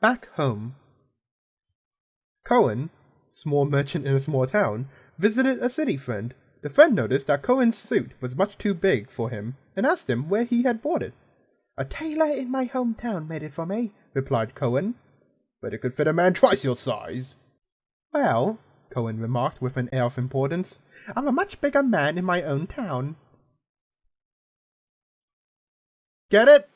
Back home. Cohen, small merchant in a small town, visited a city friend. The friend noticed that Cohen's suit was much too big for him and asked him where he had bought it. A tailor in my hometown made it for me, replied Cohen. But it could fit a man twice your size. Well, Cohen remarked with an air of importance, I'm a much bigger man in my own town. Get it?